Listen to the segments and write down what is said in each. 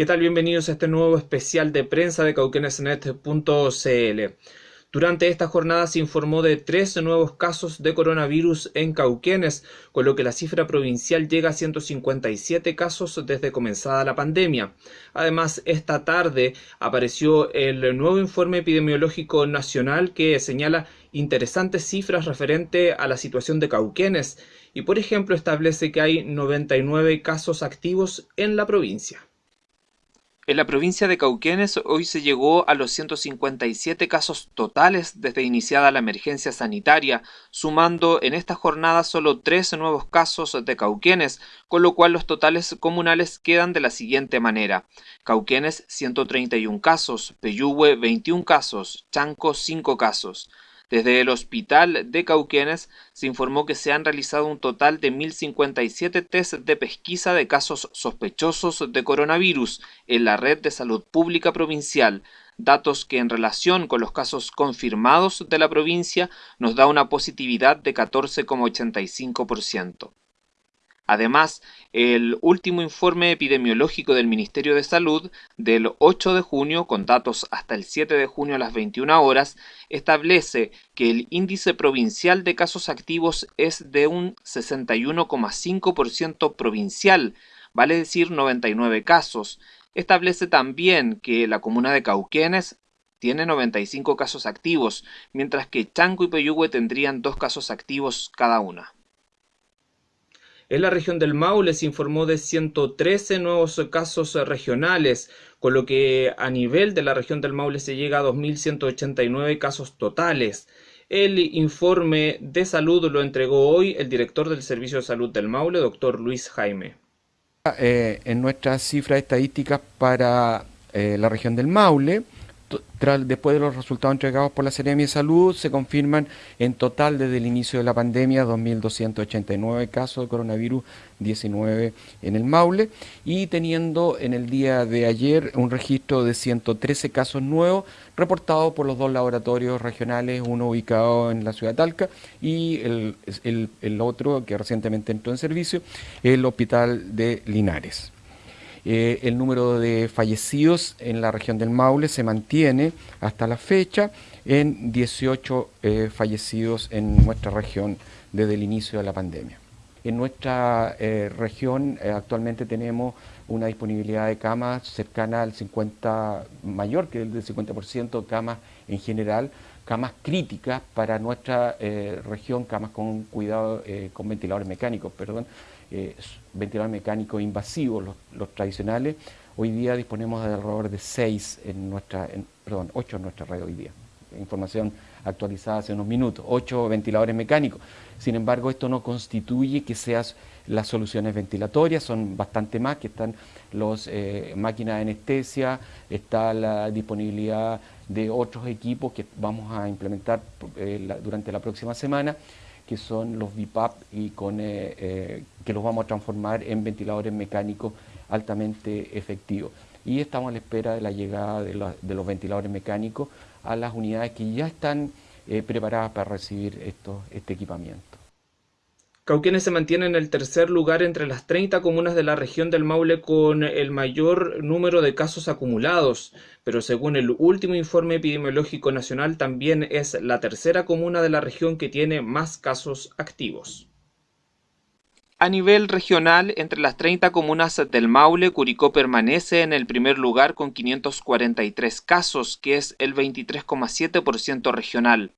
¿Qué tal? Bienvenidos a este nuevo especial de prensa de cauquenesnet.cl. Durante esta jornada se informó de tres nuevos casos de coronavirus en Cauquenes, con lo que la cifra provincial llega a 157 casos desde comenzada la pandemia. Además, esta tarde apareció el nuevo informe epidemiológico nacional que señala interesantes cifras referente a la situación de Cauquenes y, por ejemplo, establece que hay 99 casos activos en la provincia. En la provincia de Cauquenes hoy se llegó a los 157 casos totales desde iniciada la emergencia sanitaria, sumando en esta jornada solo tres nuevos casos de Cauquenes, con lo cual los totales comunales quedan de la siguiente manera. Cauquenes 131 casos, Peyúgue 21 casos, Chanco 5 casos. Desde el hospital de Cauquenes se informó que se han realizado un total de 1.057 test de pesquisa de casos sospechosos de coronavirus en la red de salud pública provincial, datos que en relación con los casos confirmados de la provincia nos da una positividad de 14,85%. Además, el último informe epidemiológico del Ministerio de Salud del 8 de junio, con datos hasta el 7 de junio a las 21 horas, establece que el índice provincial de casos activos es de un 61,5% provincial, vale decir 99 casos. Establece también que la comuna de Cauquenes tiene 95 casos activos, mientras que Chanco y Peyúgue tendrían dos casos activos cada una. En la región del Maule se informó de 113 nuevos casos regionales, con lo que a nivel de la región del Maule se llega a 2.189 casos totales. El informe de salud lo entregó hoy el director del Servicio de Salud del Maule, doctor Luis Jaime. Eh, en nuestras cifras estadísticas para eh, la región del Maule, después de los resultados entregados por la Seremia de Salud, se confirman en total desde el inicio de la pandemia 2.289 casos de coronavirus 19 en el Maule y teniendo en el día de ayer un registro de 113 casos nuevos reportados por los dos laboratorios regionales, uno ubicado en la ciudad de Talca y el, el otro que recientemente entró en servicio, el Hospital de Linares. Eh, el número de fallecidos en la región del Maule se mantiene hasta la fecha en 18 eh, fallecidos en nuestra región desde el inicio de la pandemia. En nuestra eh, región actualmente tenemos una disponibilidad de camas cercana al 50, mayor que el del 50% camas en general, camas críticas para nuestra región, camas con cuidado, con ventiladores mecánicos, perdón, eh, ventilador mecánico invasivo, los, tradicionales, hoy día disponemos de alrededor de 6 en nuestra, perdón, 8 en nuestra red hoy día. Información actualizada hace unos minutos, 8 ventiladores mecánicos. Sin embargo, esto no constituye que sean las soluciones ventilatorias, son bastante más, que están las eh, máquinas de anestesia, está la disponibilidad de otros equipos que vamos a implementar eh, durante la próxima semana que son los VIPAP y con, eh, eh, que los vamos a transformar en ventiladores mecánicos altamente efectivos. Y estamos a la espera de la llegada de, los ventiladores mecánicos a las unidades que ya están preparadas para recibir este equipamiento. Cauquenes se mantiene en el tercer lugar entre las 30 comunas de la región del Maule con el mayor número de casos acumulados, pero según el último informe epidemiológico nacional también es la tercera comuna de la región que tiene más casos activos. A nivel regional, entre las 30 comunas del Maule, Curicó permanece en el primer lugar con 543 casos, que es el 23,7% regional.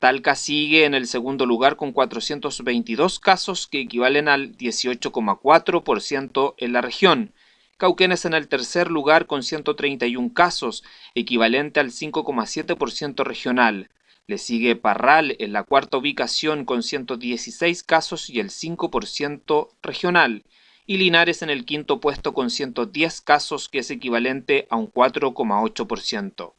Talca sigue en el segundo lugar con 422 casos que equivalen al 18,4% en la región. Cauquenes en el tercer lugar con 131 casos, equivalente al 5,7% regional. Le sigue Parral en la cuarta ubicación con 116 casos y el 5% regional. Y Linares en el quinto puesto con 110 casos que es equivalente a un 4,8%.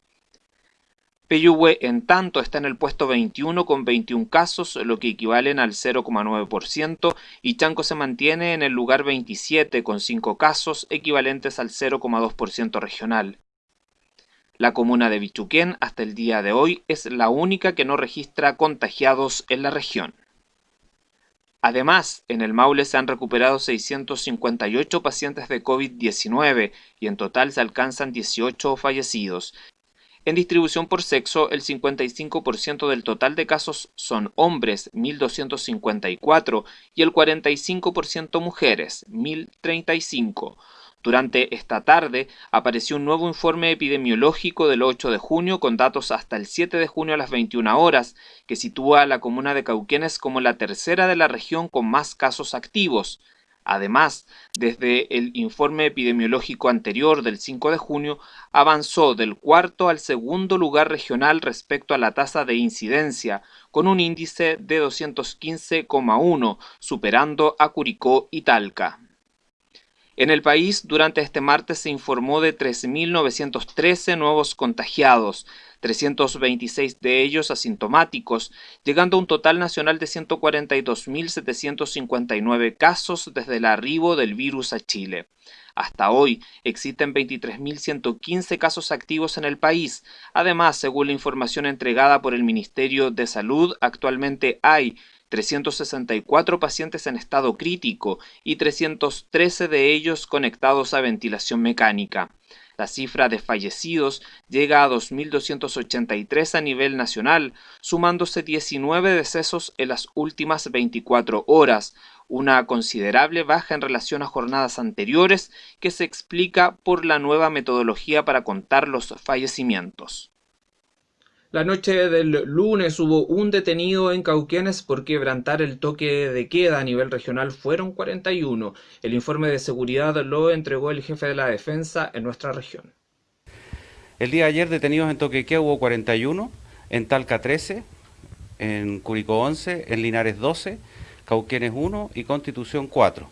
Peyúgue, en tanto, está en el puesto 21 con 21 casos, lo que equivalen al 0,9%, y Chanco se mantiene en el lugar 27 con 5 casos, equivalentes al 0,2% regional. La comuna de Bichuquén hasta el día de hoy es la única que no registra contagiados en la región. Además, en el Maule se han recuperado 658 pacientes de COVID-19 y en total se alcanzan 18 fallecidos. En distribución por sexo, el 55% del total de casos son hombres, 1.254, y el 45% mujeres, 1.035. Durante esta tarde apareció un nuevo informe epidemiológico del 8 de junio con datos hasta el 7 de junio a las 21 horas, que sitúa a la comuna de Cauquenes como la tercera de la región con más casos activos. Además, desde el informe epidemiológico anterior del 5 de junio, avanzó del cuarto al segundo lugar regional respecto a la tasa de incidencia, con un índice de 215,1, superando a Curicó y Talca. En el país, durante este martes se informó de 3.913 nuevos contagiados, 326 de ellos asintomáticos, llegando a un total nacional de 142.759 casos desde el arribo del virus a Chile. Hasta hoy existen 23.115 casos activos en el país. Además, según la información entregada por el Ministerio de Salud, actualmente hay 364 pacientes en estado crítico y 313 de ellos conectados a ventilación mecánica. La cifra de fallecidos llega a 2.283 a nivel nacional, sumándose 19 decesos en las últimas 24 horas, una considerable baja en relación a jornadas anteriores que se explica por la nueva metodología para contar los fallecimientos. La noche del lunes hubo un detenido en Cauquenes por quebrantar el toque de queda a nivel regional. Fueron 41. El informe de seguridad lo entregó el jefe de la defensa en nuestra región. El día de ayer detenidos en toque de queda hubo 41, en Talca 13, en Curicó 11, en Linares 12, Cauquenes 1 y Constitución 4.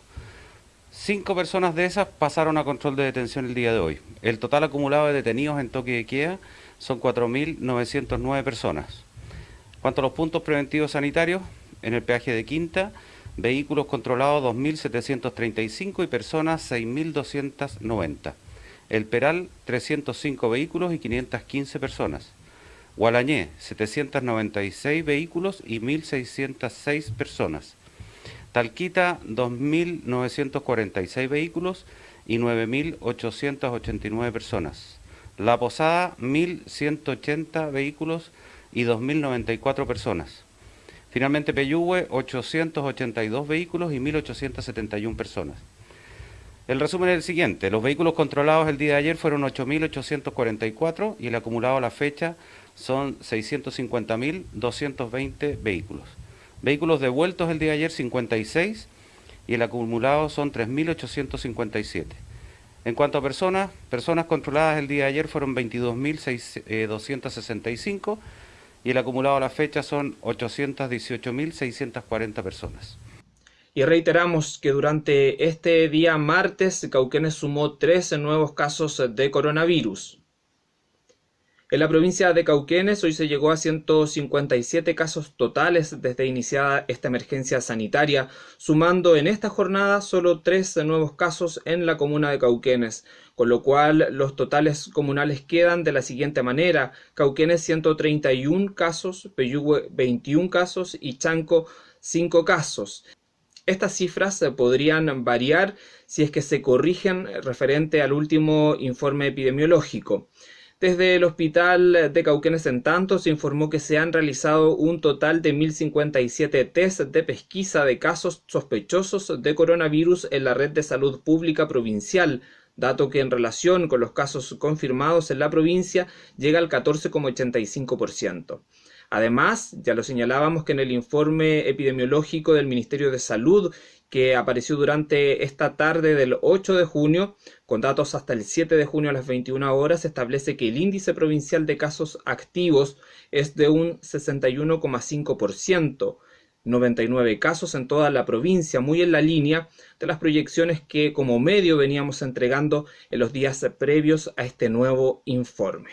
Cinco personas de esas pasaron a control de detención el día de hoy. El total acumulado de detenidos en toque de queda son 4.909 personas. Cuanto a los puntos preventivos sanitarios, en el peaje de Quinta, vehículos controlados 2.735 y personas 6.290. El Peral, 305 vehículos y 515 personas. Gualañé, 796 vehículos y 1.606 personas. Talquita, 2.946 vehículos y 9.889 personas. La Posada, 1.180 vehículos y 2.094 personas. Finalmente Peyúgue, 882 vehículos y 1.871 personas. El resumen es el siguiente. Los vehículos controlados el día de ayer fueron 8.844 y el acumulado a la fecha son 650.220 vehículos. Vehículos devueltos el día de ayer 56 y el acumulado son 3.857. En cuanto a personas, personas controladas el día de ayer fueron 22.265 y el acumulado a la fecha son 818.640 personas. Y reiteramos que durante este día martes, Cauquenes sumó 13 nuevos casos de coronavirus. En la provincia de Cauquenes hoy se llegó a 157 casos totales desde iniciada esta emergencia sanitaria, sumando en esta jornada solo tres nuevos casos en la comuna de Cauquenes, con lo cual los totales comunales quedan de la siguiente manera: Cauquenes 131 casos, Peyúgue 21 casos y Chanco 5 casos. Estas cifras podrían variar si es que se corrigen referente al último informe epidemiológico. Desde el hospital de Cauquenes en tanto se informó que se han realizado un total de 1.057 test de pesquisa de casos sospechosos de coronavirus en la red de salud pública provincial, dato que en relación con los casos confirmados en la provincia llega al 14,85%. Además, ya lo señalábamos que en el informe epidemiológico del Ministerio de Salud que apareció durante esta tarde del 8 de junio, con datos hasta el 7 de junio a las 21 horas, establece que el índice provincial de casos activos es de un 61,5%, 99 casos en toda la provincia, muy en la línea de las proyecciones que como medio veníamos entregando en los días previos a este nuevo informe.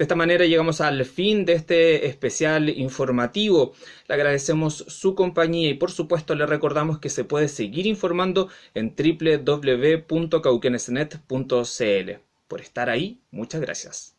De esta manera llegamos al fin de este especial informativo. Le agradecemos su compañía y por supuesto le recordamos que se puede seguir informando en www.cauquenesnet.cl. Por estar ahí, muchas gracias.